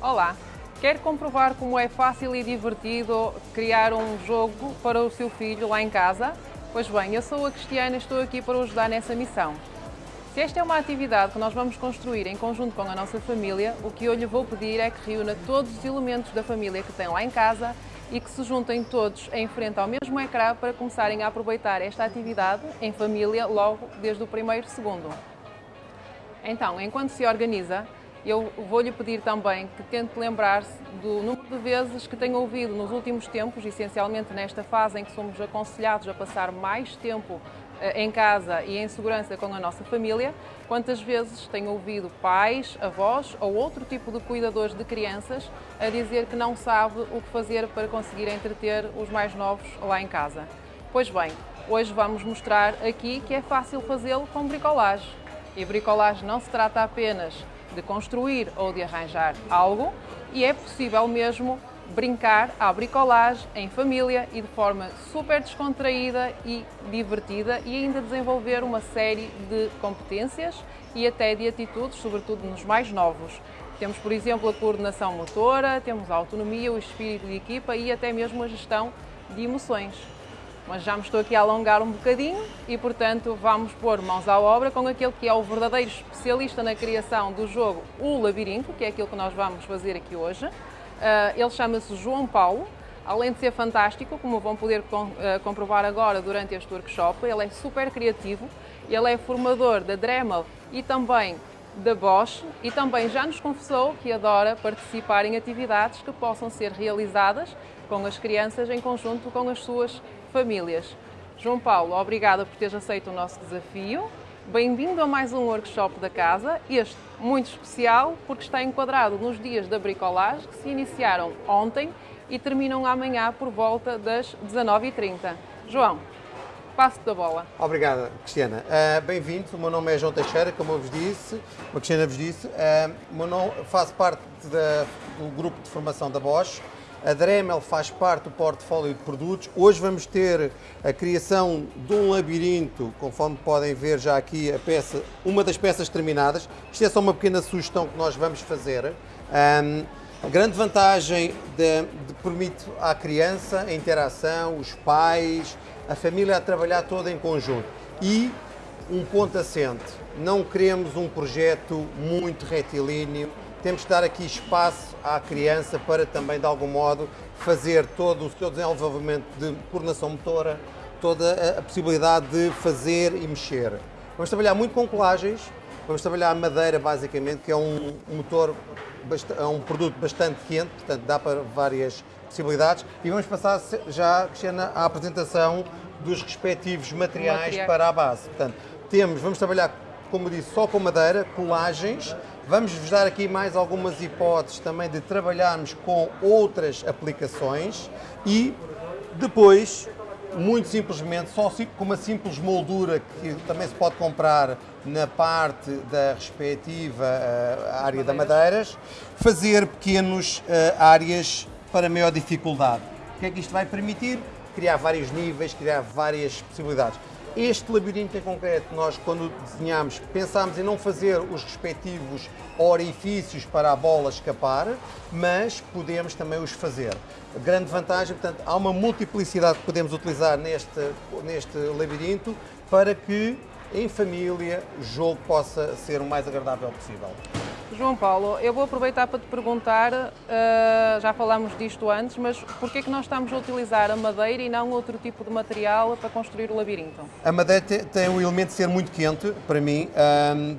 Olá! Quer comprovar como é fácil e divertido criar um jogo para o seu filho lá em casa? Pois bem, eu sou a Cristiana e estou aqui para o ajudar nessa missão. Se esta é uma atividade que nós vamos construir em conjunto com a nossa família, o que eu lhe vou pedir é que reúna todos os elementos da família que tem lá em casa e que se juntem todos em frente ao mesmo ecrã para começarem a aproveitar esta atividade em família logo desde o primeiro segundo. Então, enquanto se organiza, eu vou-lhe pedir também que tente lembrar-se do número de vezes que tem ouvido nos últimos tempos, essencialmente nesta fase em que somos aconselhados a passar mais tempo eh, em casa e em segurança com a nossa família, quantas vezes tem ouvido pais, avós ou outro tipo de cuidadores de crianças a dizer que não sabe o que fazer para conseguir entreter os mais novos lá em casa. Pois bem, hoje vamos mostrar aqui que é fácil fazê-lo com bricolagem. E bricolagem não se trata apenas de construir ou de arranjar algo e é possível mesmo brincar à bricolagem em família e de forma super descontraída e divertida e ainda desenvolver uma série de competências e até de atitudes, sobretudo nos mais novos. Temos, por exemplo, a coordenação motora, temos a autonomia, o espírito de equipa e até mesmo a gestão de emoções mas já me estou aqui a alongar um bocadinho e, portanto, vamos pôr mãos à obra com aquele que é o verdadeiro especialista na criação do jogo, o Labirinto, que é aquilo que nós vamos fazer aqui hoje. Ah, ele chama-se João Paulo, além de ser fantástico, como vão poder ah, comprovar agora durante este workshop, ele é super criativo, ele é formador da Dremel e também da Bosch e também já nos confessou que adora participar em atividades que possam ser realizadas com as crianças em conjunto com as suas famílias. João Paulo, obrigada por teres aceito o nosso desafio. Bem-vindo a mais um workshop da casa, este muito especial porque está enquadrado nos dias da bricolagem que se iniciaram ontem e terminam amanhã por volta das 19h30. João, passo da bola. Obrigada, Cristiana. Uh, Bem-vindo, o meu nome é João Teixeira, como eu vos disse, como a Cristiana vos disse. Uh, meu nome, faço parte da, do grupo de formação da Bosch, a Dremel faz parte do portfólio de produtos. Hoje vamos ter a criação de um labirinto, conforme podem ver já aqui a peça, uma das peças terminadas. Isto é só uma pequena sugestão que nós vamos fazer. Um, a grande vantagem de, de, permite à criança a interação, os pais, a família a trabalhar toda em conjunto. E um ponto assente, não queremos um projeto muito retilíneo, temos que dar aqui espaço à criança para também, de algum modo, fazer todo o seu desenvolvimento de coordenação motora, toda a, possibilidade de fazer e mexer. Vamos trabalhar muito com colagens, vamos trabalhar madeira, basicamente, que é um, motor, é um produto bastante quente, portanto dá para várias possibilidades. E vamos passar já, Cristiana, à apresentação dos respectivos materiais Material. para a base. Portanto, temos, vamos trabalhar, como disse, só com madeira, colagens, Vamos-vos dar aqui mais algumas hipóteses também de trabalharmos com outras aplicações e depois, muito simplesmente, só com uma simples moldura que também se pode comprar na parte da respectiva uh, área da madeiras, fazer pequenas uh, áreas para maior dificuldade. O que é que isto vai permitir? Criar vários níveis, criar várias possibilidades. Este labirinto em concreto, nós quando desenhámos, pensámos em não fazer os respectivos orifícios para a bola escapar, mas podemos também os fazer. Grande vantagem, portanto, há uma multiplicidade que podemos utilizar neste, neste labirinto para que em família o jogo possa ser o mais agradável possível. João Paulo, eu vou aproveitar para te perguntar, uh, já falamos disto antes, mas porquê que nós estamos a utilizar a madeira e não outro tipo de material para construir o labirinto? A madeira tem o elemento de ser muito quente, para mim,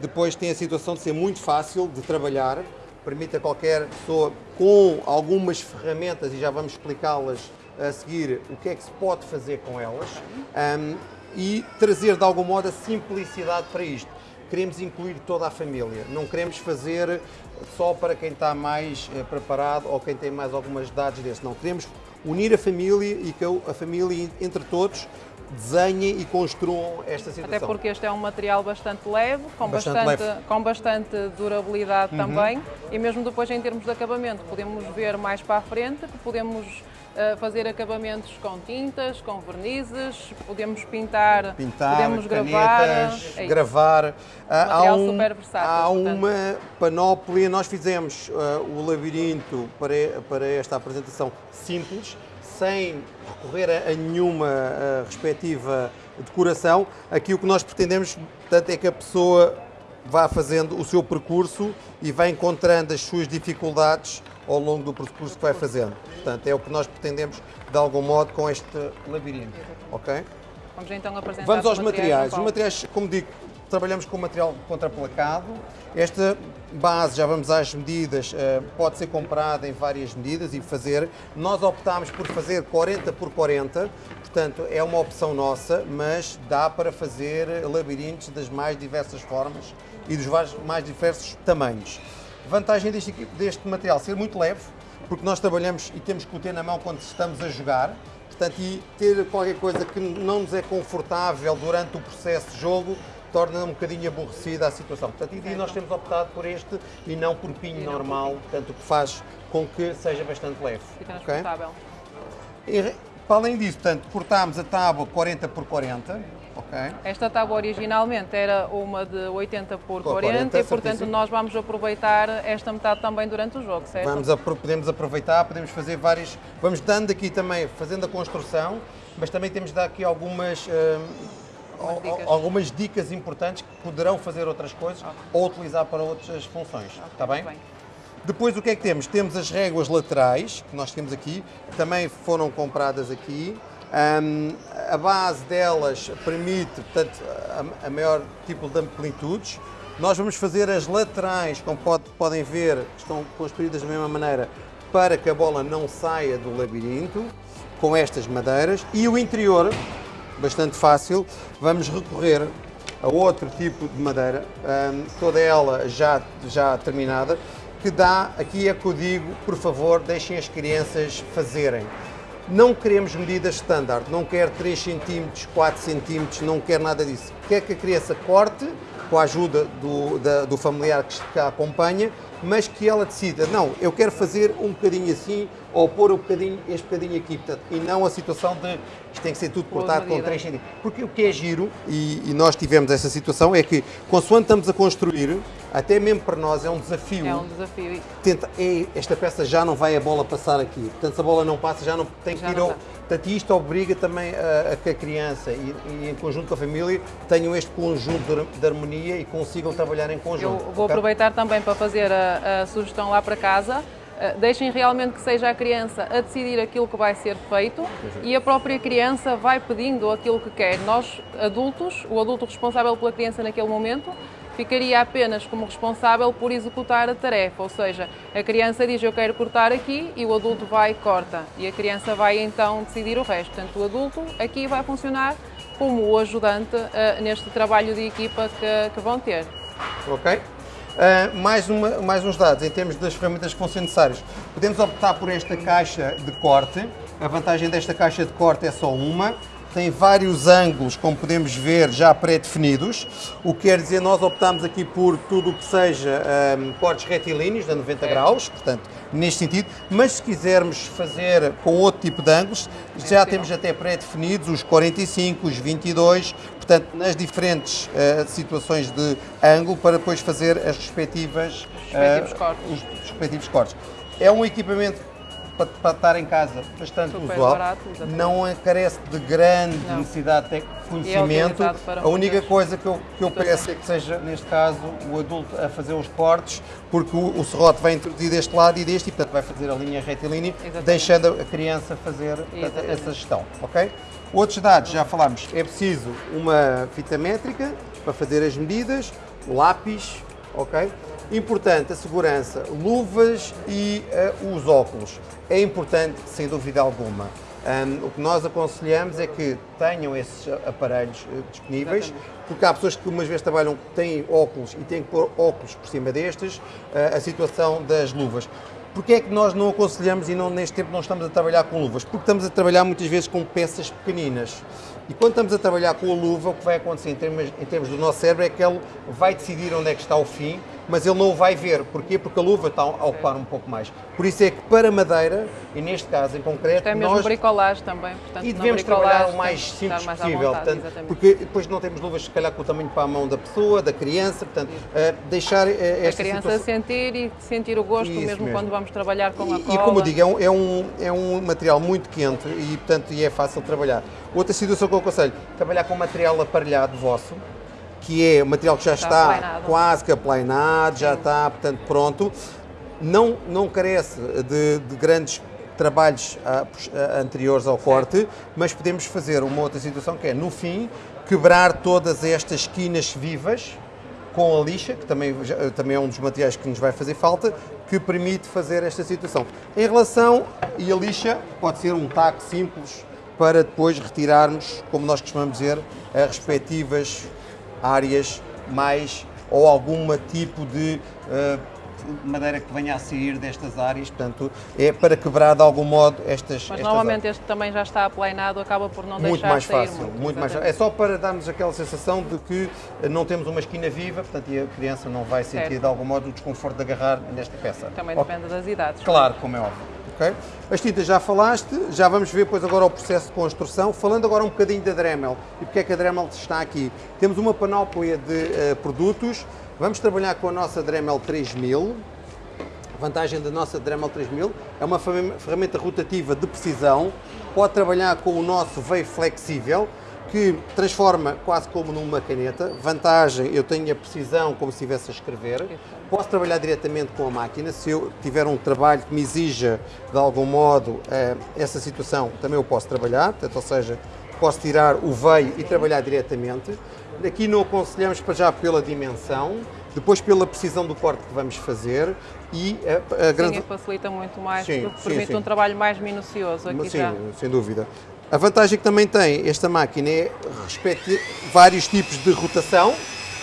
depois tem a situação de ser muito fácil de trabalhar, permite a qualquer pessoa com algumas ferramentas, e já vamos explicá-las a seguir, o que é que se pode fazer com elas, e trazer de algum modo a simplicidade para isto queremos incluir toda a família. Não queremos fazer só para quem está mais eh, preparado ou quem tem mais algumas dados desse. Não, queremos unir a família e que a família, entre todos, desenhem e construam esta situação. Até porque este é um material bastante leve, com bastante, bastante leve. Com bastante durabilidade uhum. também, e mesmo depois em termos de acabamento, podemos ver mais para a frente que podemos fazer acabamentos com tintas, com vernizes, podemos pintar, Pintar, podemos gravar. canetas, é gravar. Ah, super versátil, há uma panóplia. Nós fizemos ah, o labirinto para, para esta apresentação simples, sem recorrer a, nenhuma ah, respectiva decoração. Aqui o que nós pretendemos, portanto, é que a pessoa vá fazendo o seu percurso e vai encontrando as suas dificuldades ao longo do percurso que vai fazendo. Portanto, é o que nós pretendemos, de algum modo, com este labirinto. Ok? Vamos então apresentar Vamos os aos materiais. Os materiais, como digo, trabalhamos com material contraplacado. Esta base, já vamos às medidas, eh, pode ser comprada em várias medidas e fazer. Nós optámos por fazer 40 por 40, portanto é uma opção nossa, mas dá para fazer labirintos das mais diversas formas e dos mais diversos tamanhos. Vantagem deste, deste material ser muito leve, porque nós trabalhamos e temos que o ter na mão quando estamos a jogar. Portanto, e ter qualquer coisa que não nos é confortável durante o processo de jogo torna um bocadinho aborrecida a situação. Portanto, e nós temos optado por este e não por pinho não por normal, portanto, o que faz com que seja bastante leve. E transportável. E, para além disso, portanto, cortámos a tábua 40 por 40, ok? Esta tábua originalmente era uma de 80 por Por 40, 40, e portanto nós vamos aproveitar esta metade também durante o jogo, certo? Vamos apro- podemos aproveitar, podemos fazer várias. Vamos dando aqui também, fazendo a construção, mas também temos de dar aqui algumas. hum, Algumas al- dicas. algumas dicas importantes que poderão fazer outras coisas ou utilizar para outras funções. Está bem? Bem. Depois o que é que temos? Temos as réguas laterais, que nós temos aqui, que também foram compradas aqui. Hum, a base delas permite, portanto, a, a maior tipo de amplitudes. Nós vamos fazer as laterais, como pode- podem ver, estão construídas da mesma maneira, para que a bola não saia do labirinto, com estas madeiras. E o interior, bastante fácil, vamos recorrer a outro tipo de madeira, hum, toda ela já, já terminada, que dá, aqui é que eu digo, por favor, deixem as crianças fazerem. Não queremos medidas standard, não quer 3 cm, 4 cm, não quer nada disso. Quer que a criança corte, com a ajuda do, da- do familiar que a acompanha, mas que ela decida, não, eu quero fazer um bocadinho assim, ou pôr um bocadinho, este bocadinho aqui, portanto, e não a situação de isto tem que ser tudo cortado com medida. 3 centímetros. Porque o que é giro, e, e nós tivemos essa situação, é que, consoante estamos a construir, até mesmo para nós é um desafio. É um desafio. Tenta, "Ei, esta peça já não vai a bola passar aqui. Portanto, se a bola não passa, já não tem que Já ir não ao. Portanto, isto obriga também a, a que a criança e, e em conjunto com a família tenham este conjunto de, har- de harmonia e consigam trabalhar em Eu conjunto. vou ok? aproveitar também para fazer a, a sugestão lá para casa. Uh, Deixem realmente que seja a criança a decidir aquilo que vai ser feito e a própria criança vai pedindo aquilo que quer. Nós, adultos, o adulto responsável pela criança naquele momento, ficaria apenas como responsável por executar a tarefa, ou seja, a criança diz eu quero cortar aqui e o adulto vai e corta e a criança vai então decidir o resto. Portanto, o adulto aqui vai funcionar como o ajudante uh, neste trabalho de equipa que, que vão ter. Ok? Ah, mais, uma- mais uns dados em termos das ferramentas que vão ser necessárias. Podemos optar por esta caixa de corte. A vantagem desta caixa de corte é só uma. Tem vários ângulos, como podemos ver, já pré-definidos. O que quer dizer, nós optamos aqui por tudo o que seja ah, cortes retilíneos, de 90 graus, portanto, neste sentido. Mas se quisermos fazer com outro tipo de ângulos, já temos até pré-definidos os 45, os 22, portanto, nas diferentes eh, situações de ângulo para depois fazer as respectivas, respectivos eh, cortes. os respectivos cortes. É um equipamento para, para estar em casa bastante Super usual, barato, não carece de grande Não. necessidade de conhecimento. utilizado para a única coisa que eu, que eu peço é que seja, neste caso, o adulto a fazer os cortes, porque o, o serrote vai introduzir deste lado e deste, e portanto vai fazer a linha retilínea, Exatamente. deixando a criança fazer portanto, essa gestão, ok? Outros dados, já falámos, é preciso uma fita métrica para fazer as medidas, lápis, ok? Importante a segurança, luvas e eh, os óculos. É importante, sem dúvida alguma. Ahm, o que nós aconselhamos é que tenham esses aparelhos eh, disponíveis, Exatamente. porque há pessoas que umas vezes trabalham, têm óculos e têm que pôr óculos por cima destes, eh, a situação das luvas. Porquê é que nós não aconselhamos e não, neste tempo não estamos a trabalhar com luvas? Porque estamos a trabalhar muitas vezes com peças pequeninas. E quando estamos a trabalhar com a luva, o que vai acontecer em termos, em termos do nosso cérebro é que ele vai decidir onde é que está o fim mas ele não o vai ver. Porquê? Porque a luva está a ocupar um pouco mais. Por isso é que para madeira, e neste caso em concreto, Isto é mesmo nós... bricolagem também, portanto, E devemos trabalhar o mais simples mais possível, vontade, portanto, exatamente. porque depois não temos luvas, se calhar, com o tamanho para a mão da pessoa, da criança, portanto, eh, deixar a esta criança situação... sentir e sentir o gosto mesmo, mesmo. quando vamos trabalhar com a E, cola. e como eu digo, é um, é, um, é um material muito quente e, portanto, e é fácil de trabalhar. Outra situação que eu aconselho, trabalhar com material aparelhado vosso, que é um material que já Está está aplanado. quase que aplanado, já está, portanto, pronto. Não, não carece de, de grandes trabalhos ah, pos- ah, anteriores ao corte, mas podemos fazer uma outra situação que é, no fim, quebrar todas estas esquinas vivas, com a lixa, que também, também é um dos materiais que nos vai fazer falta, que permite fazer esta situação. Em relação, e a lixa pode ser um taco simples para depois retirarmos, como nós costumamos dizer, as respectivas áreas mais ou algum tipo de eh, madeira que venha a sair destas áreas, portanto, é para quebrar de algum modo estas Mas estas normalmente este também já está aplanado, acaba por não muito deixar mais sair fácil, muito. muito mais fácil. É só para darmos aquela sensação de que eh, não temos uma esquina viva, portanto, e a criança não vai sentir Certo. de algum modo o desconforto de agarrar nesta peça. Também depende das idades. Claro, como é óbvio. Ok? As tintas já falaste, já vamos ver depois agora o processo de construção. Falando agora um bocadinho da Dremel e porque é que a Dremel está aqui. Temos uma panóplia de eh, produtos. Vamos trabalhar com a nossa Dremel 3000. A vantagem da nossa Dremel 3000 é uma ferram- ferramenta rotativa de precisão. Pode trabalhar com o nosso veio flexível, que transforma quase como numa caneta. Vantagem, eu tenho a precisão como se estivesse a escrever. Posso trabalhar diretamente com a máquina. Se eu tiver um trabalho que me exija, de algum modo, eh, essa situação, também eu posso trabalhar. Portanto, ou seja, posso tirar o veio e trabalhar diretamente. Aqui não aconselhamos para já pela dimensão, depois pela precisão do corte que vamos fazer e a, a grande... Sim, facilita muito mais, Sim, porque sim, permite sim. um trabalho mais minucioso aqui Sim, já. sem dúvida. A vantagem que também tem esta máquina é respeite vários tipos de rotação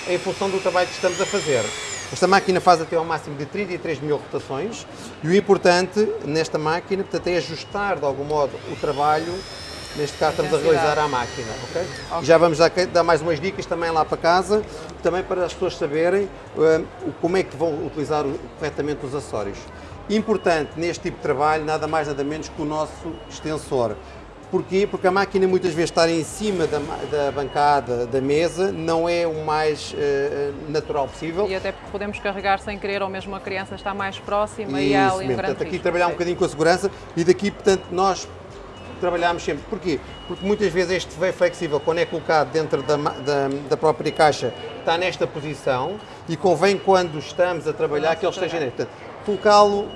em função do trabalho que estamos a fazer. Esta máquina faz até ao máximo de 33 mil rotações e o importante nesta máquina portanto, é ajustar de algum modo o trabalho. Neste caso estamos a realizar à máquina, ok? Ok. E já vamos dar, dar mais umas dicas também lá para casa, também para as pessoas saberem hum, o- como é que vão utilizar corretamente os acessórios. Importante neste tipo de trabalho, nada mais nada menos que o nosso extensor. Porquê? Porque a máquina muitas vezes estar em cima da, da bancada, da mesa, não é o mais eh, natural possível. E até porque podemos carregar sem querer, ou mesmo a criança está mais próxima e Isso há ali um grande Portanto, aqui risco. trabalhar um bocadinho com a segurança e daqui, portanto, nós trabalhamos sempre. Porquê? Porque muitas vezes este veio flexível, quando é colocado dentro da, da, da própria caixa, está nesta posição e convém quando estamos a trabalhar que ele esteja. Portanto, colocá-lo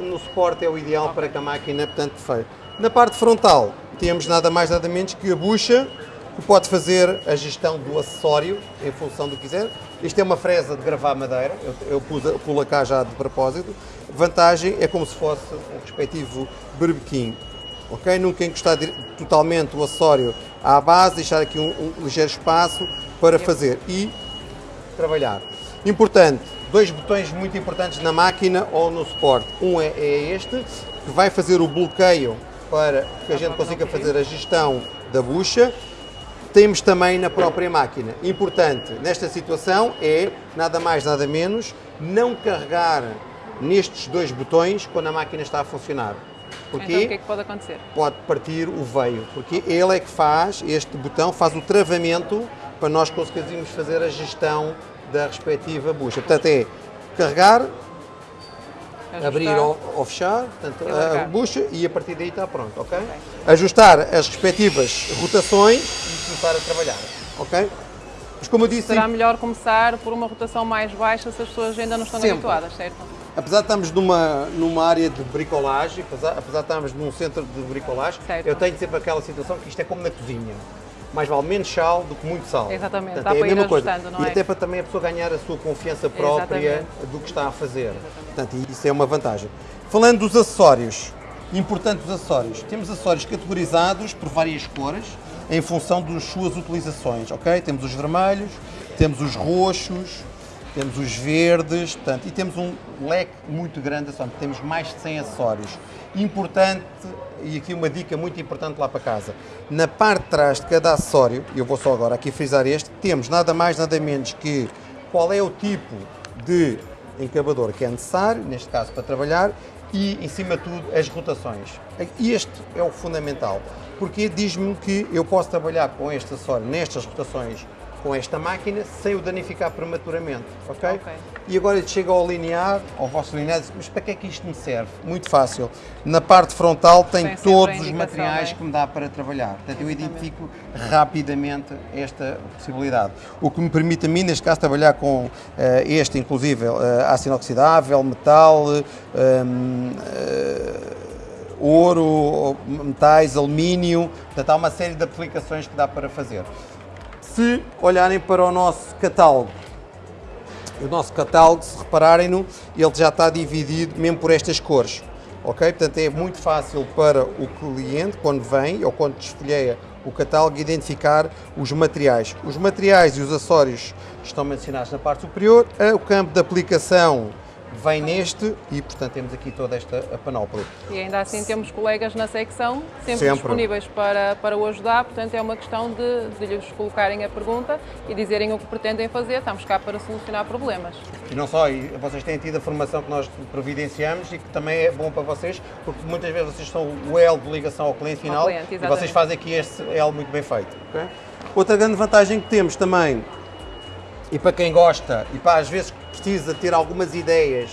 no suporte é o ideal para que a máquina, portanto, feio. Na parte frontal, temos nada mais nada menos que a bucha, que pode fazer a gestão do acessório em função do que quiser. Isto é uma fresa de gravar madeira, eu, eu pus, pulo cá já de propósito. Vantagem é como se fosse o respectivo berbequim. Ok? Nunca encostar totalmente o acessório à base, deixar aqui um, um ligeiro espaço para fazer e trabalhar. Importante, dois botões muito importantes na máquina ou no suporte. Um é, é este, que vai fazer o bloqueio para que a gente consiga fazer a gestão da bucha. Temos também na própria máquina. Importante nesta situação é, nada mais nada menos, não carregar nestes dois botões quando a máquina está a funcionar. Porquê? Então o que é que pode acontecer? pode partir o veio, porque ele é que faz, este botão faz o travamento para nós conseguirmos fazer a gestão da respectiva bucha. Portanto, é carregar, Ajustar. abrir ou, ou fechar portanto, a bucha e a partir daí está pronto, ok? Ajustar as respectivas rotações e começar a trabalhar, ok? Mas como eu disse, Será melhor começar por uma rotação mais baixa se as pessoas ainda não estão Sempre. habituadas, certo? apesar de estarmos numa, numa área de bricolagem, apesar, apesar de estarmos num centro de bricolagem, Certo. eu tenho sempre aquela situação que isto é como na cozinha. Mais vale menos sal do que muito sal. Exatamente, Portanto, dá é a mesma coisa. e é? até para também a pessoa ganhar a sua confiança própria Exatamente. do que está a fazer. Portanto, isso é uma vantagem. Falando dos acessórios, importantes os acessórios. Temos acessórios categorizados por várias cores em função das suas utilizações, ok? Temos os vermelhos, temos os roxos, temos os verdes, portanto, e temos um leque muito grande. Temos mais de 100 acessórios. Importante, e aqui uma dica muito importante lá para casa, na parte de trás de cada acessório, eu vou só agora aqui frisar este, temos nada mais, nada menos que qual é o tipo de encabador que é necessário, neste caso para trabalhar, e em cima de tudo as rotações. Este é o fundamental, porque diz-me que eu posso trabalhar com este acessório nestas rotações com esta máquina sem o danificar prematuramente, ok? okay. E agora chega ao linear, ao vosso linear, mas para que é que isto me serve? Muito fácil. Na parte frontal tem todos os materiais é? que me dá para trabalhar. Portanto, eu identifico rapidamente esta possibilidade. O que me permite a mim, neste caso, trabalhar com uh, este, inclusive, uh, aço inoxidável, metal, uh, ouro, metais, alumínio, portanto há uma série de aplicações que dá para fazer. Se olharem para o nosso catálogo, o nosso catálogo, se repararem no, ele já está dividido mesmo por estas cores. Ok? Portanto, é muito fácil para o cliente, quando vem ou quando desfolheia o catálogo, identificar os materiais. Os materiais e os acessórios estão mencionados na parte superior. O campo de aplicação vem neste e, portanto, temos aqui toda esta panóplia. E ainda assim temos colegas na secção sempre, sempre, disponíveis para, para o ajudar, portanto é uma questão de, de lhes colocarem a pergunta e dizerem o que pretendem fazer, estamos cá para solucionar problemas. E não só, e vocês têm tido a formação que nós providenciamos e que também é bom para vocês, porque muitas vezes vocês são o elo de ligação ao cliente final ao cliente, e vocês fazem aqui este elo muito bem feito. Okay? Outra grande vantagem que temos também e para quem gosta e para às vezes precisa ter algumas ideias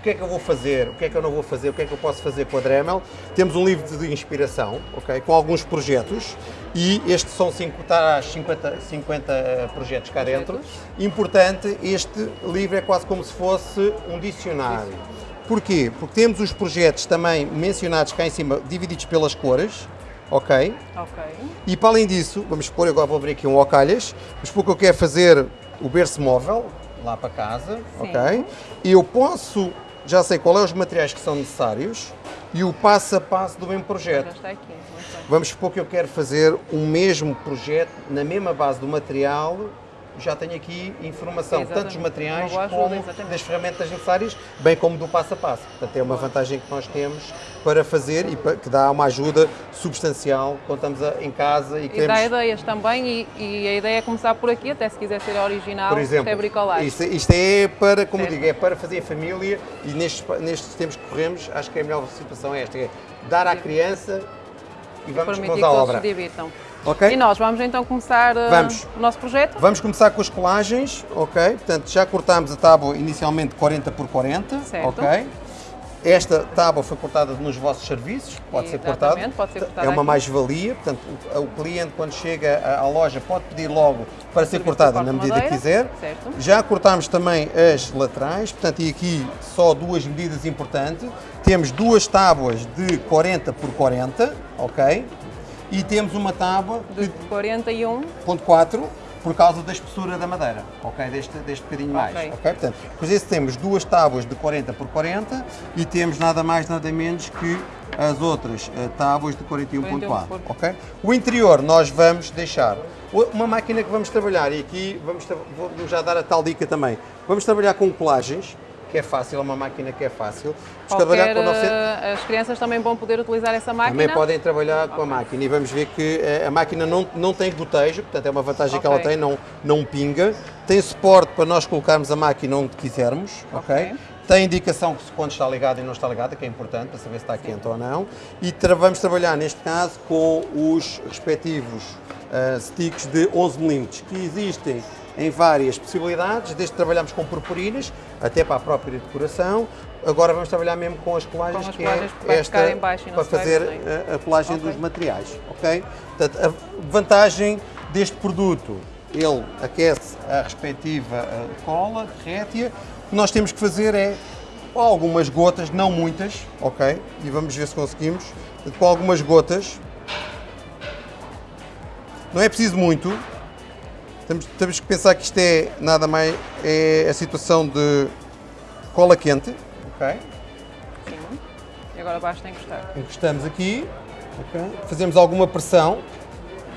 o que é que eu vou fazer, o que é que eu não vou fazer, o que é que eu posso fazer com a Dremel. Temos um livro de inspiração, ok, com alguns projetos e este são 50, 50, 50 projetos cá dentro. Importante, este livro é quase como se fosse um dicionário. Porquê? Porque temos os projetos também mencionados cá em cima, divididos pelas cores, ok? Ok. E para além disso, vamos supor, agora vou abrir aqui um ocalhas, mas porque eu quero fazer o berço móvel lá para casa, Sim. ok? E eu posso, já sei qual é os materiais que são necessários e o passo a passo do mesmo projeto. Vamos supor que eu quero fazer o mesmo projeto na mesma base do material já tenho aqui informação, tanto dos materiais ajuda, como exatamente. das ferramentas necessárias, bem como do passo a passo. Portanto, é uma vantagem que nós temos para fazer e que dá uma ajuda substancial quando estamos em casa e, e queremos... dá ideias também e, e, a ideia é começar por aqui, até se quiser ser original, por exemplo, é bricolagem. Isto, isto, é para, como certo. digo, é para fazer a família e nestes, nestes tempos que corremos, acho que a melhor situação é esta, é dar à criança e vamos com a obra. Se divirtam. Okay? E nós vamos então começar uh, vamos. o nosso projeto? Vamos começar com as colagens, ok? Portanto, já cortámos a tábua inicialmente 40 por 40, certo. ok? Esta tábua foi cortada nos vossos serviços, pode ser cortada. Pode ser cortada é uma mais-valia, portanto, o, o, cliente quando chega à, à, loja pode pedir logo para ser cortada na medida madeira, que quiser. Certo. Já cortámos também as laterais, portanto, e aqui só duas medidas importantes. Temos duas tábuas de 40 por 40, ok? E temos uma tábua de 41.4 por causa da espessura da madeira, ok? Deste, deste bocadinho mais, ok? Portanto, depois esse temos duas tábuas de 40 por 40 e temos nada mais, nada menos que as outras uh, tábuas de 41.4, ok? O interior nós vamos deixar uma máquina que vamos trabalhar e aqui vamos, vou já dar a tal dica também. Vamos trabalhar com colagens, que é fácil, é uma máquina que é fácil. Qualquer, com nosso... Eh, as crianças também vão poder utilizar essa máquina? Também podem trabalhar okay. com a máquina e vamos ver que eh, a máquina não, não tem gotejo, portanto é uma vantagem okay. que ela tem, não, não pinga. Tem suporte para nós colocarmos a máquina onde quisermos, ok? okay. Tem indicação que quando está ligada e não está ligada, que é importante para saber se está quente ou não. E tra vamos trabalhar, neste caso, com os respectivos uh, sticks de 11 mm, que existem em várias possibilidades, desde que trabalhamos com purpurinas, até para a própria decoração. Agora vamos trabalhar mesmo com as colagens, com as que é esta, para fazer a, a, colagem okay. dos materiais. ok? Portanto, a vantagem deste produto, ele aquece a respectiva cola, derrete-a. O que nós temos que fazer é com algumas gotas, não muitas, ok? E vamos ver se conseguimos. Com algumas gotas, não é preciso muito, temos, temos que pensar que isto é nada mais é a situação de cola quente, ok? Sim. E agora basta encostar. Encostamos aqui, ok? Fazemos alguma pressão.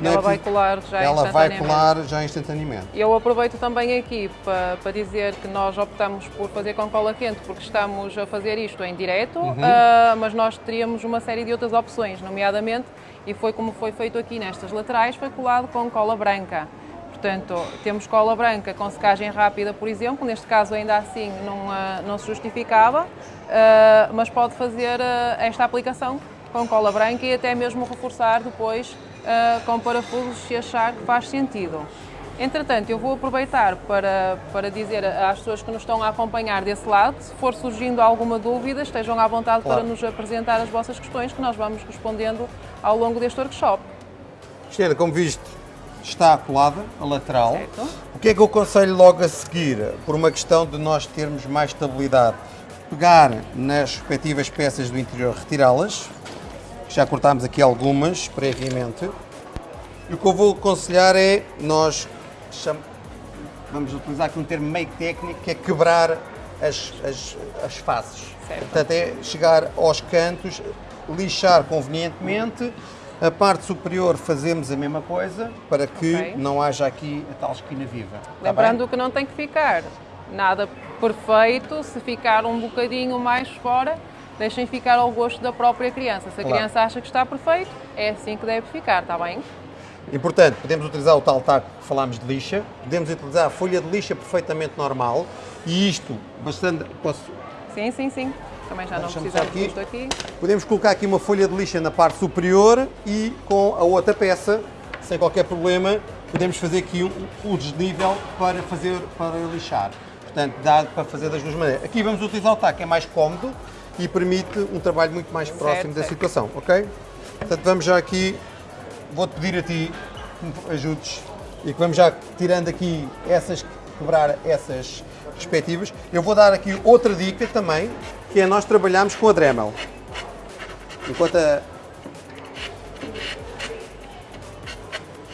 Ela é vai colar já Ela vai colar já instantaneamente. Eu aproveito também aqui para, para dizer que nós optamos por fazer com cola quente porque estamos a fazer isto em direto, uhum. uh, mas nós teríamos uma série de outras opções, nomeadamente, e foi como foi feito aqui nestas laterais, foi colado com cola branca. Portanto, temos cola branca com secagem rápida, por exemplo, neste caso ainda assim não, uh, não se justificava, uh, mas pode fazer uh, esta aplicação com cola branca e até mesmo reforçar depois com parafusos se achar que faz sentido. Entretanto, eu vou aproveitar para, para dizer às pessoas que nos estão a acompanhar desse lado, se for surgindo alguma dúvida, estejam à vontade claro. para nos apresentar as vossas questões que nós vamos respondendo ao longo deste workshop. Cristiana, como viste, está colada a lateral. Certo. O que é que eu aconselho logo a seguir? Por uma questão de nós termos mais estabilidade. Pegar nas respectivas peças do interior, retirá-las. Já cortámos aqui algumas previamente. E o que eu vou aconselhar é nós vamos utilizar aqui um termo meio técnico que é quebrar as, as, as faces. Certo. Portanto, é chegar aos cantos, lixar convenientemente a parte superior fazemos a mesma coisa para que okay. não haja aqui a tal esquina viva. Tá Lembrando que não tem que ficar nada perfeito, se ficar um bocadinho mais fora, deixem ficar ao gosto da própria criança. Se a claro. criança acha que está perfeito, é assim que deve ficar, está bem? Importante, podemos utilizar o tal taco que falámos de lixa, podemos utilizar a folha de lixa perfeitamente normal e isto bastante. Posso. Sim, sim, sim. Também já não precisamos aqui. disto aqui. Podemos colocar aqui uma folha de lixa na parte superior e com a outra peça, sem qualquer problema, podemos fazer aqui o desnível para fazer para lixar. Portanto, dá para fazer das duas maneiras. Aqui vamos utilizar o taco, é mais cómodo e permite um trabalho muito mais próximo certo, da certo. situação, ok? Portanto, vamos já aqui, vou-te pedir a ti que me ajudes e que vamos já tirando aqui essas, quebrar essas respectivas. Eu vou dar aqui outra dica também, que é nós trabalharmos com a Dremel. Enquanto a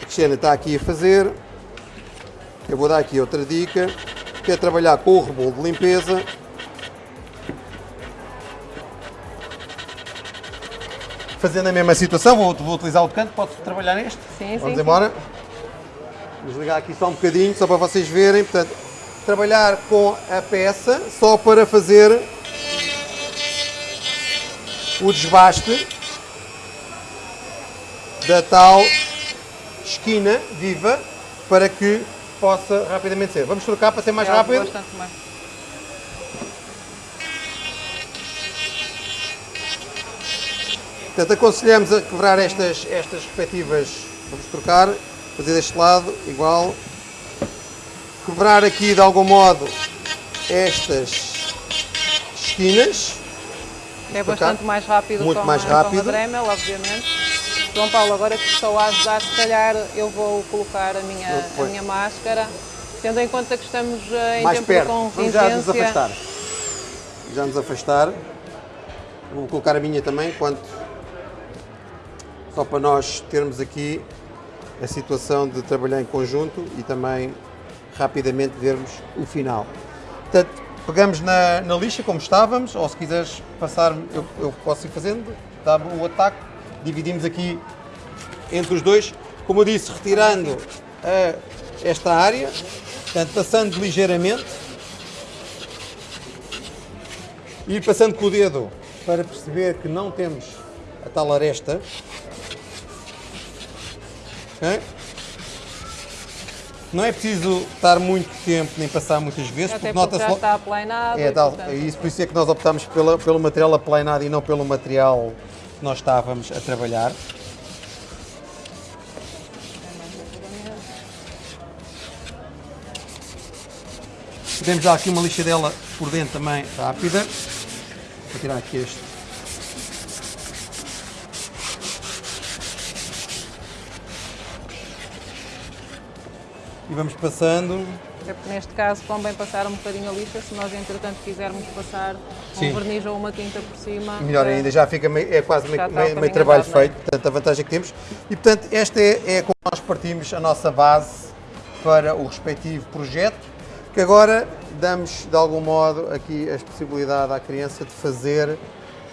Cristiana está aqui a fazer, eu vou dar aqui outra dica, que é trabalhar com o rebolo de limpeza. Fazendo a mesma situação, vou, vou utilizar o canto, posso trabalhar neste? Sim, Vamos sim, embora. Vamos ligar aqui só um bocadinho, só para vocês verem. Portanto, trabalhar com a peça só para fazer o desbaste da tal esquina viva para que possa rapidamente ser. Vamos trocar para ser mais é rápido? Bastante mais. Portanto, aconselhamos a quebrar estas, estas respectivas. Vamos trocar, fazer deste lado igual. Quebrar aqui de algum modo estas esquinas. É bastante mais rápido Muito com, mais rápido. com a Dremel, obviamente. João Paulo, agora que estou a ajudar, se calhar eu vou colocar a minha, a minha máscara, tendo em conta que estamos eh, em mais tempo perto. de contingência. Vamos já nos afastar. Já nos afastar. Vou colocar a minha também, quanto só para nós termos aqui a situação de trabalhar em conjunto e também rapidamente vermos o final. Portanto, pegamos na, na lixa como estávamos, ou se quiseres passar, eu, eu posso ir fazendo, dá o ataque, dividimos aqui entre os dois, como eu disse, retirando esta área, portanto, passando ligeiramente e passando com o dedo para perceber que não temos a tal aresta. Okay? Não é preciso estar muito tempo nem passar muitas vezes, Até porque nota-se. Está aplanado. É, tal, é isso, por isso é que nós optamos pela, pelo material aplanado e não pelo material que nós estávamos a trabalhar. Podemos dar aqui uma lixadela por dentro também rápida. Vou tirar aqui este e vamos passando. É porque neste caso convém passar um bocadinho a lixa, se nós entretanto quisermos passar Sim. um verniz ou uma tinta por cima. Melhor é, ainda, já fica meio, é quase meio, meio, meio trabalho andado, é? feito, portanto a vantagem que temos. E portanto esta é, é como nós partimos a nossa base para o respectivo projeto, que agora damos de algum modo aqui a possibilidade à criança de fazer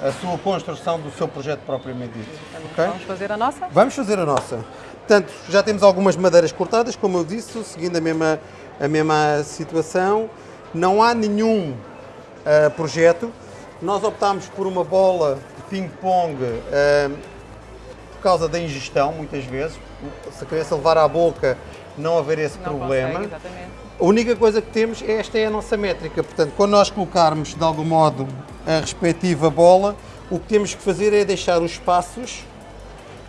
a sua construção do seu projeto propriamente dito. Okay? Vamos fazer a nossa? Vamos fazer a nossa. Portanto, já temos algumas madeiras cortadas, como eu disse, seguindo a mesma, a mesma situação. Não há nenhum uh, projeto. Nós optámos por uma bola de ping-pong uh, por causa da ingestão, muitas vezes. Se a criança levar à boca, não haver esse Não problema. consegue. A única coisa que temos, é esta é a nossa métrica. Portanto, quando nós colocarmos de algum modo a respectiva bola, o que temos que fazer é deixar os espaços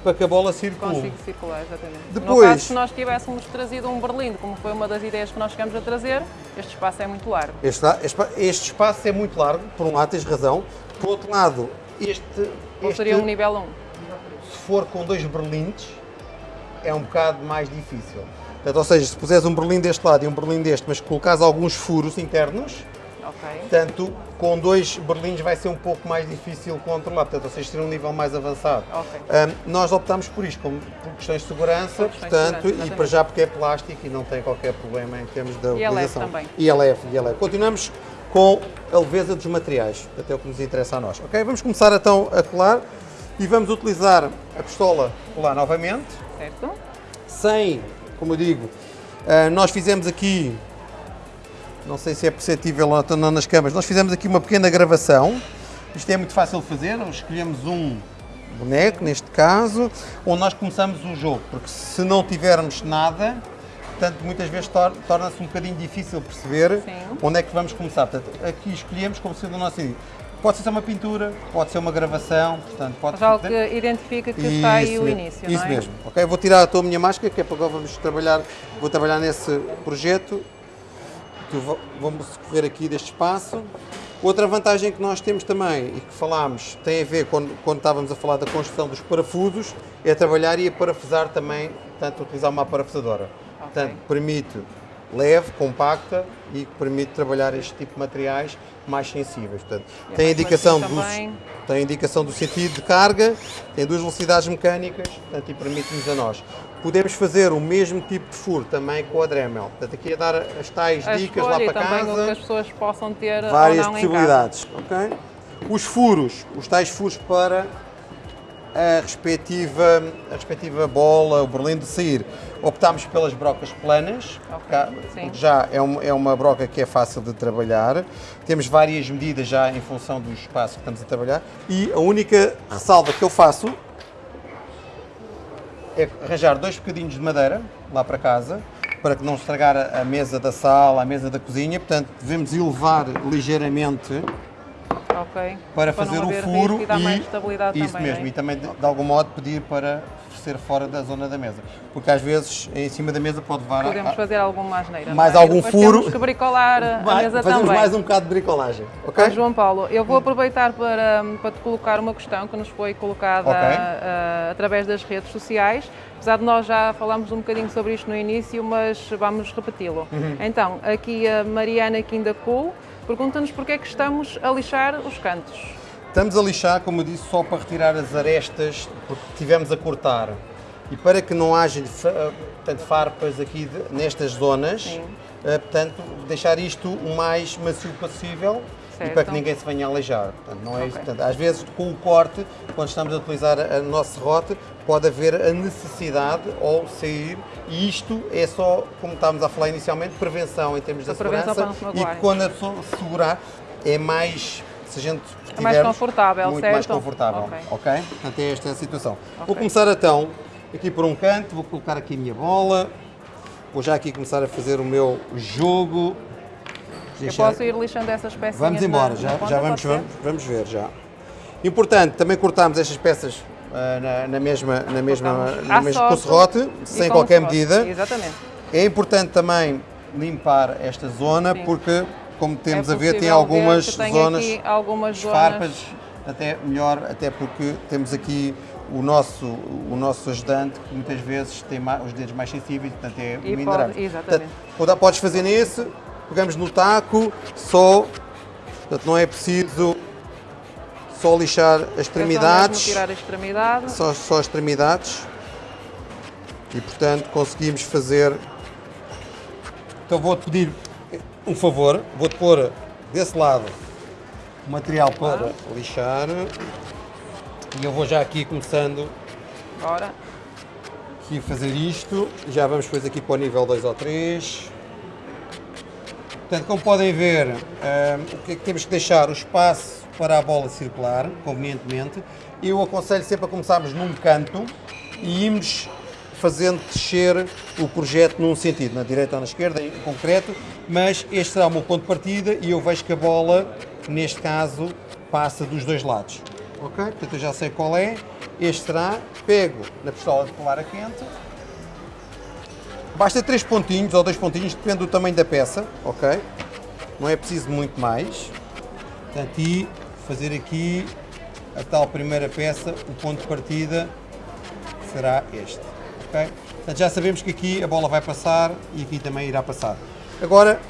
para que a bola circule. Consigo circular, exatamente. No Depois- caso, se nós tivéssemos trazido um berlindo, como foi uma das ideias que nós chegamos a trazer, este espaço é muito largo. Este, este- este espaço é muito largo, por um lado tens razão, por outro lado, este, Ou este seria um nível 1. se for com dois berlindes, é um bocado mais difícil. Portanto, ou seja, se puseres um berlim deste lado e um berlim deste, mas colocares alguns furos internos, Ok. portanto, com dois berlindes vai ser um pouco mais difícil controlar, portanto, ou seja, ter um nível mais avançado. Ok. Ahm, nós optámos por isto, como, por questões de segurança, questões de portanto, segurança, e para já porque é plástico e não tem qualquer problema em termos da E utilização. também. Leve, e é leve. Continuamos com a leveza dos materiais, até o que nos interessa a nós. Ok, vamos começar então a colar e vamos utilizar a pistola colar novamente, Certo? sem, como eu digo, ah, nós fizemos aqui, não sei se é perceptível ou não nas câmaras, nós fizemos aqui uma pequena gravação. Isto é muito fácil de fazer, escolhemos um boneco, neste caso, onde nós começamos o jogo, porque se não tivermos nada, portanto, muitas vezes tor- torna-se um bocadinho difícil perceber Sim. onde é que vamos começar. Portanto, aqui escolhemos como sendo o nosso início. Pode ser uma pintura, pode ser uma gravação, portanto, pode algo que identifica que está aí Isso o início, Isso não é? mesmo. Ok, vou tirar a minha máscara, que é para agora vamos trabalhar, vou trabalhar nesse projeto. Que Vamos correr aqui deste espaço. Outra vantagem que nós temos também, e que falámos, tem a ver quando, quando estávamos a falar da construção dos parafusos, é trabalhar e a parafusar também, portanto, utilizar uma parafusadora. Portanto, permite leve, compacta e que permite trabalhar este tipo de materiais mais sensíveis. Portanto, é tem a indicação do, tem indicação do sentido de carga, tem duas velocidades mecânicas, portanto, e permite-nos a nós. Podemos fazer o mesmo tipo de furo também com a Dremel. Portanto, aqui a dar as tais A dicas lá para também o que casa, as pessoas possam ter várias casa. possibilidades. ok? Os furos, os tais furos para a respectiva, a respectiva bola, o berlim de sair. Optámos pelas brocas planas, Ok, cá- sim. porque já é uma, é uma broca que é fácil de trabalhar. Temos várias medidas já em função do espaço que estamos a trabalhar. E a única ressalva que eu faço é arranjar dois bocadinhos de madeira lá para casa, para que não estragar a mesa da sala, a mesa da cozinha. Portanto, devemos elevar ligeiramente Ok. para não fazer o furo e dar mais estabilidade isso também, mesmo, é? e também de, de algum modo pedir para ser fora da zona da mesa, porque às vezes em cima da mesa pode levar a- Podemos a- fazer alguma asneira. Mais é? algum E furo. Temos que bricolar a Vai- mesa fazemos também. mais um bocado de bricolagem, ok? Ah, João Paulo, eu vou aproveitar para, para te colocar uma questão que nos foi colocada Ok. ah, através das redes sociais. Apesar de nós já falámos um bocadinho sobre isto no início, mas vamos repeti-lo. Uhum. Então, aqui a Mariana Quindacu pergunta-nos porque é que estamos a lixar os cantos. Estamos a lixar, como eu disse, só para retirar as arestas, porque tivemos a cortar. E para que não haja portanto, farpas aqui de- nestas zonas, Sim. eh, portanto, deixar isto o mais macio possível e Certo. para que ninguém se venha a aleijar. Portanto, não é isso. Ok. Portanto, às vezes, com o corte, quando estamos a utilizar a- o nosso serrote, pode haver a necessidade ou sair, e isto é só, como estávamos a falar inicialmente, prevenção em termos da segurança e quando a pessoa segurar é mais, se a gente É mais confortável, muito certo? mais confortável, Ok. ok? Portanto, é esta a situação. Vou Ok. começar então aqui por um canto, vou colocar aqui a minha bola, vou já aqui começar a fazer o meu jogo. Eu posso ir lixando essas pecinhas Vamos embora, na- já, na já vamos, vamos, vamos ver já. Importante, também cortámos estas peças ah, na, na mesma, na mesma, na mesma com serrote, sem com qualquer serrote. medida. Exatamente. É importante também limpar esta zona Sim. porque, como temos É a ver, tem algumas zonas algumas zonas farpas, até melhor, até porque temos aqui o nosso, o nosso ajudante que muitas vezes tem os dedos mais sensíveis, portanto é E pode- exatamente. Portanto, podes fazer nesse, pegamos no taco, só, portanto não é preciso só lixar as É extremidades, tirar a extremidade. só, só as extremidades e portanto conseguimos fazer. Então vou-te pedir um favor, vou-te pôr desse lado o material para lixar e eu vou já aqui começando Bora. aqui a fazer isto. Já vamos depois aqui para o nível 2 ou 3. Portanto, como podem ver, hum, o que é que temos que deixar? O espaço para a bola circular, convenientemente. Eu aconselho sempre a começarmos num canto e irmos fazendo descer o projeto num sentido, na direita ou na esquerda, em concreto, mas este será o meu ponto de partida e eu vejo que a bola, neste caso, passa dos dois lados. Ok? Portanto, eu já sei qual é. Este será, pego na pistola de colar a quente, basta três pontinhos ou dois pontinhos, depende do tamanho da peça, ok? Não é preciso muito mais. Portanto, e fazer aqui a tal primeira peça, o ponto de partida será este. ok? Portanto, já sabemos que aqui a bola vai passar e aqui também irá passar. Agora,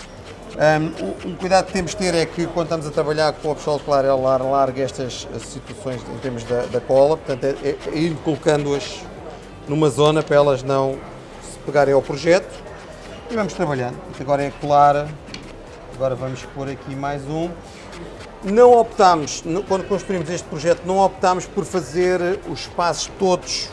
um, um cuidado que temos de ter é que quando estamos a trabalhar com a pistola claro, ela larga estas situações em termos da, da cola, portanto é, é, é ir colocando-as numa zona para elas não pegarem ao projeto e vamos trabalhando. Agora é colar, agora vamos pôr aqui mais um. Não optámos, quando construímos este projeto, não optámos por fazer os espaços todos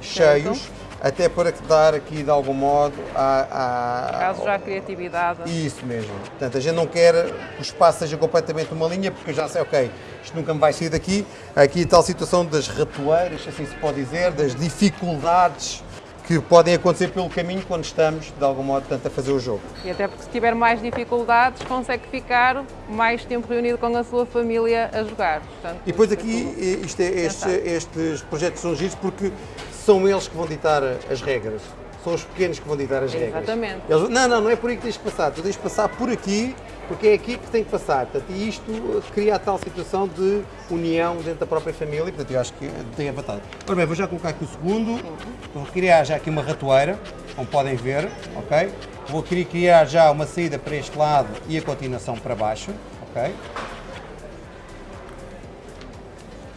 cheios, certo. até para dar aqui de algum modo a, a, Caso já a criatividade. Isso mesmo. Portanto, a gente não quer que o espaço seja completamente uma linha, porque eu já sei, ok, isto nunca me vai sair daqui. Aqui tal situação das ratoeiras, assim se pode dizer, das dificuldades que podem acontecer pelo caminho quando estamos, de algum modo, tanto a fazer o jogo. E até porque se tiver mais dificuldades, consegue ficar mais tempo reunido com a sua família a jogar. Portanto, e depois aqui, isto é, estes, estes projetos são giros porque são eles que vão ditar as regras. São os pequenos que vão ditar as regras. Exatamente. Eles, não, não, não é por aí que tens de passar. Tu tens de passar por aqui, porque é aqui que tem que passar. Portanto, e isto cria a tal situação de união dentro da própria família. Portanto, eu acho que tem a vantagem. Ora bem, vou já colocar aqui o segundo. Vou criar já aqui uma ratoeira, como podem ver, ok? Vou criar já uma saída para este lado e a continuação para baixo, ok?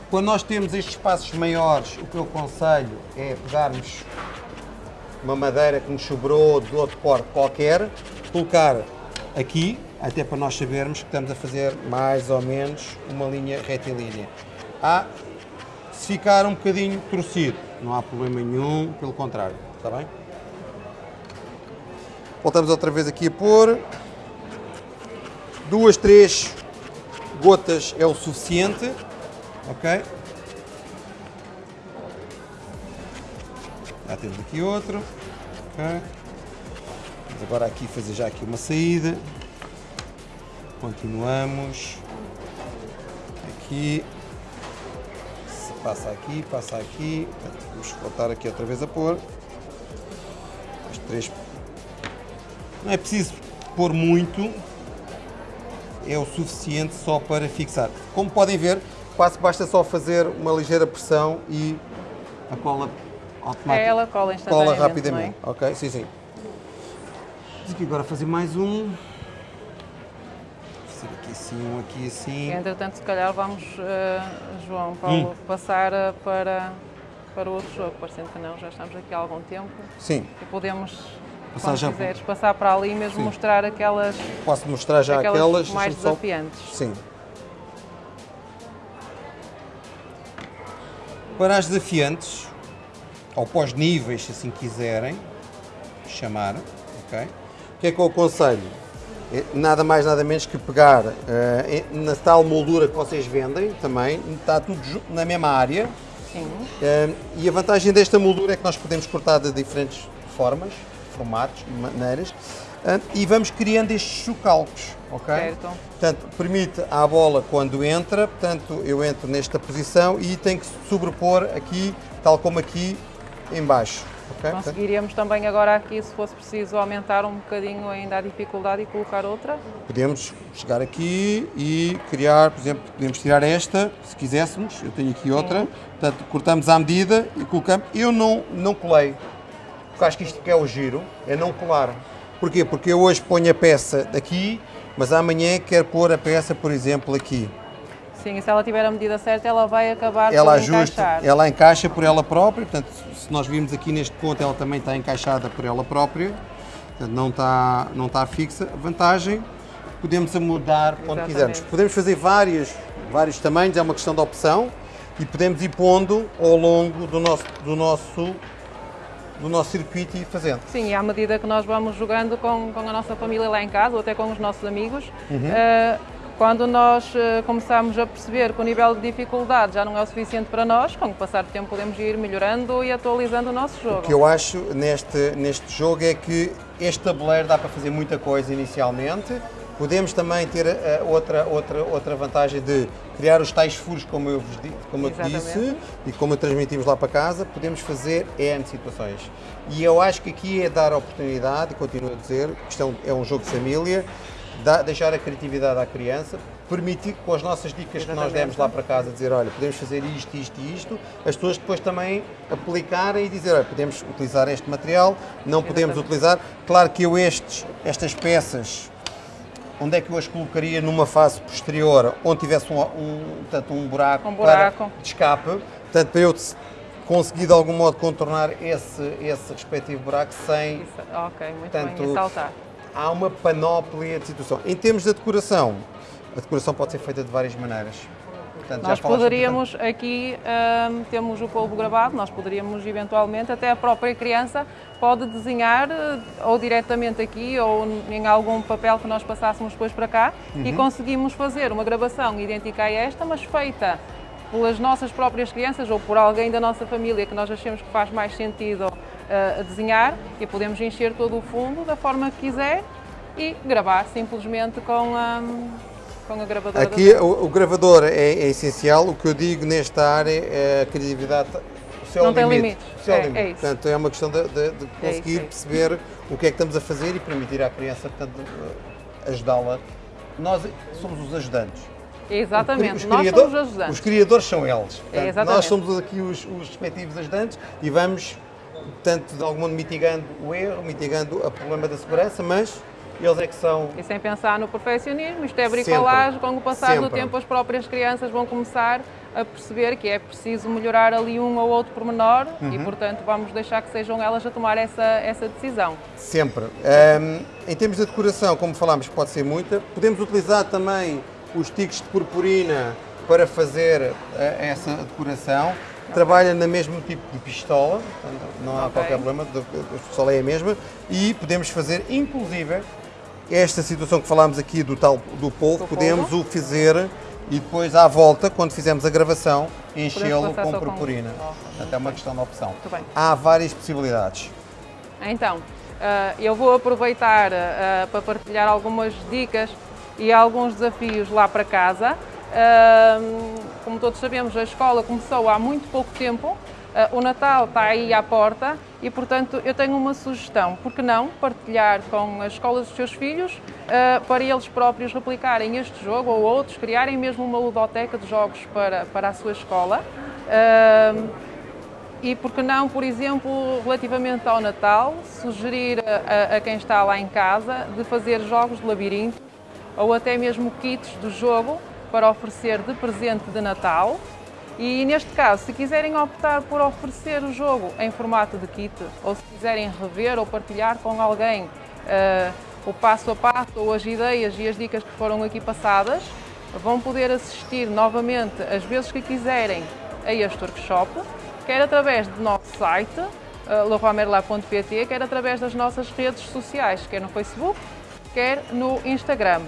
Quando nós temos estes espaços maiores, o que eu aconselho é pegarmos uma madeira que nos sobrou de outro porte qualquer, colocar aqui, até para nós sabermos que estamos a fazer mais ou menos uma linha retilínea. Ah, se ficar um bocadinho torcido, não há problema nenhum, pelo contrário, está bem? Voltamos outra vez aqui a pôr. Duas, três gotas é o suficiente, ok? Já temos aqui outro. Okay. Vamos agora aqui fazer já aqui uma saída. Continuamos. Aqui. Passa aqui, passa aqui. Vamos voltar aqui outra vez a pôr. As três. Não é preciso pôr muito. É o suficiente só para fixar. Como podem ver, quase basta só fazer uma ligeira pressão e a cola automático. É, ela cola instantaneamente. Cola rapidamente. É? Ok, sim, sim. Vamos aqui agora fazer mais um. Fazer aqui assim, um aqui assim. E, entretanto, se calhar vamos, uh, João Paulo, hum. passar uh, para, para outro jogo, parecendo que não, já estamos aqui há algum tempo. Sim. E podemos passar já quiseres, passar para ali mesmo Sim. mostrar aquelas. Posso mostrar já aquelas, aquelas mais desafiantes. Só... Sim. Para as desafiantes, ou pós-níveis, se assim quiserem chamar, ok? O que é que eu aconselho? É nada mais, nada menos que pegar uh, na tal moldura que vocês vendem também, está tudo na mesma área. Sim. Uh, e a vantagem desta moldura é que nós podemos cortar de diferentes formas, formatos, maneiras, uh, e vamos criando estes chocalcos, ok? Certo. Portanto, permite à bola quando entra, portanto, eu entro nesta posição e tenho que sobrepor aqui, tal como aqui, em baixo. Okay? Conseguiríamos também agora aqui, se fosse preciso, aumentar um bocadinho ainda a dificuldade e colocar outra? Podemos chegar aqui e criar, por exemplo, podemos tirar esta, se quiséssemos, eu tenho aqui outra, Sim. portanto cortamos à medida e colocamos. Eu não, não colei, porque acho que isto que é o giro, é não colar. Porquê? Porque eu hoje ponho a peça aqui, mas amanhã quero pôr a peça, por exemplo, aqui. Sim, e se ela tiver a medida certa, ela vai acabar ela por ajusta, encaixar. Ela encaixa por ela própria, portanto, se nós vimos aqui neste ponto, ela também está encaixada por ela própria, portanto, não está, não está fixa. A vantagem, podemos mudar quando quisermos. Podemos fazer várias, vários tamanhos, é uma questão de opção, e podemos ir pondo ao longo do nosso, do nosso do nosso circuito e fazendo. Sim, e à medida que nós vamos jogando com, com a nossa família lá em casa, ou até com os nossos amigos, uhum. uh, Quando nós uh, começamos a perceber que o nível de dificuldade já não é o suficiente para nós, com o passar do tempo podemos ir melhorando e atualizando o nosso jogo. O que eu acho neste, neste jogo é que este tabuleiro dá para fazer muita coisa inicialmente, Podemos também ter uh, outra, outra, outra vantagem de criar os tais furos, como eu, vos, como eu disse, e como transmitimos lá para casa, podemos fazer N situações. E eu acho que aqui é dar a oportunidade, e continuo a dizer, isto é um, é um jogo de família, deixar a criatividade à criança, permitir com as nossas dicas Exatamente. que nós demos lá para casa, dizer, olha, podemos fazer isto, isto e isto, as pessoas depois também aplicarem e dizer, olha, podemos utilizar este material, não podemos Exatamente. utilizar. Claro que eu estes, estas peças onde é que eu as colocaria numa fase posterior, onde tivesse um, um, portanto, um, buraco, um buraco. Para, de escape, portanto, para eu conseguir de algum modo contornar esse, esse respectivo buraco sem... Isso, ok, muito portanto, bem, saltar. Há uma panóplia de situação. Em termos de decoração, a decoração pode ser feita de várias maneiras. Portanto, nós poderíamos, aqui um, temos o polvo gravado, nós poderíamos eventualmente, até a própria criança pode desenhar eh, ou diretamente aqui ou em algum papel que nós passássemos depois para cá uhum. e conseguimos fazer uma gravação idêntica a esta, mas feita pelas nossas próprias crianças ou por alguém da nossa família que nós achemos que faz mais sentido uh, desenhar e podemos encher todo o fundo da forma que quiser e gravar simplesmente com a, com a gravadora. Aqui o, o, gravador é, é, essencial, o que eu digo nesta área é a criatividade céu não tem limites. Céu é, limite. É isso. Portanto, é uma questão de, de, de conseguir é isso, é perceber o que é que estamos a fazer e permitir à criança ajudá-la. Nós somos os ajudantes. Exatamente, os nós somos os ajudantes. Os criadores são eles. Portanto, nós somos aqui os, os respectivos ajudantes e vamos, tanto de algum modo, mitigando o erro, mitigando o problema da segurança, mas eles é que são... E sem pensar no perfeccionismo, isto é bricolagem, com o passar Sempre. do tempo as próprias crianças vão começar a perceber que é preciso melhorar ali um ou outro pormenor uhum. e, portanto, vamos deixar que sejam elas a tomar essa, essa decisão. Sempre. Um, em termos de decoração, como falámos, pode ser muita. Podemos utilizar também os tiques de purpurina para fazer uh, essa decoração. Trabalha no mesmo tipo de pistola, não há okay. qualquer problema, a pistola é a mesma. E podemos fazer, inclusive, esta situação que falámos aqui do tal do polvo, podemos o fazer e depois à volta, quando fizermos a gravação, enchê-lo com purpurina. Com... Até uma questão de opção. Há várias possibilidades. Então, eh, eu vou aproveitar eh, para partilhar algumas dicas e alguns desafios lá para casa. Como todos sabemos, a escola começou há muito pouco tempo, o Natal está aí à porta e, portanto, eu tenho uma sugestão. Por que não partilhar com as escolas dos seus filhos uh, para eles próprios replicarem este jogo ou outros, criarem mesmo uma ludoteca de jogos para, para a sua escola? E por que não, por exemplo, relativamente ao Natal, sugerir a, a, quem está lá em casa de fazer jogos de labirinto ou até mesmo kits do jogo para oferecer de presente de Natal e neste caso, se quiserem optar por oferecer o jogo em formato de kit, ou se quiserem rever ou partilhar com alguém uh, o passo a passo ou as ideias e as dicas que foram aqui passadas, vão poder assistir novamente as vezes que quiserem a este workshop, quer através do nosso site, uh, quer através das nossas redes sociais, quer no Facebook, quer no Instagram.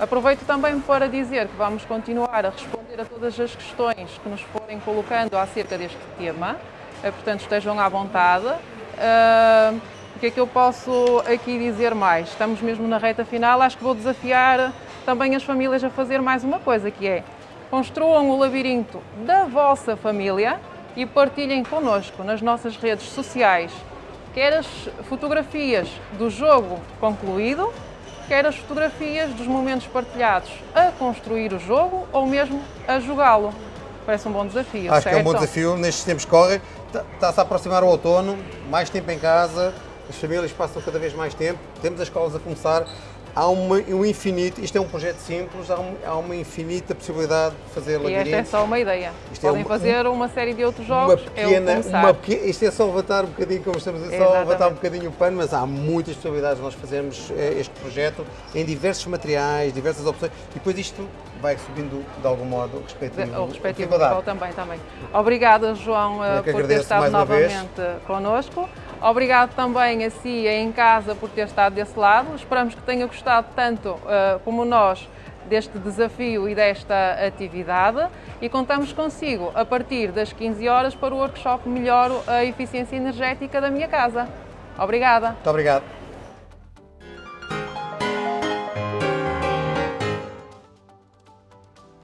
Aproveito também para dizer que vamos continuar a responder a todas as questões que nos forem colocando acerca deste tema, eh, portanto estejam à vontade. Uh, o que é que eu posso aqui dizer mais? Estamos mesmo na reta final, acho que vou desafiar também as famílias a fazer mais uma coisa, que é construam o labirinto da vossa família e partilhem connosco nas nossas redes sociais, quer as fotografias do jogo concluído, quer as fotografias dos momentos partilhados a construir o jogo ou mesmo a jogá-lo. Parece um bom desafio. Acho certo? que é um bom desafio nestes tempos que correm. Está-se a aproximar o outono, mais tempo em casa, as famílias passam cada vez mais tempo, temos as escolas a começar há uma, um infinito, isto é um projeto simples, há, um, há uma infinita possibilidade de fazer labirintos. E esta é só uma ideia. Isto é Podem é uma, fazer uma série de outros jogos, uma pequena, é uma pequena, Isto é só levantar um bocadinho, como estamos a dizer, só levantar um bocadinho o pano, mas há muitas possibilidades de nós fazermos eh, este projeto em diversos materiais, diversas opções, e depois isto vai subindo de algum modo o respectivo, o respectivo nível também, também. Obrigada, João, eh, por ter estado novamente connosco. Obrigado também a si em casa por ter estado desse lado. Esperamos que tenha gostado tanto uh, como nós deste desafio e desta atividade e contamos consigo a partir das 15 horas para o workshop Melhoro a Eficiência Energética da minha casa. Obrigada. Muito obrigado.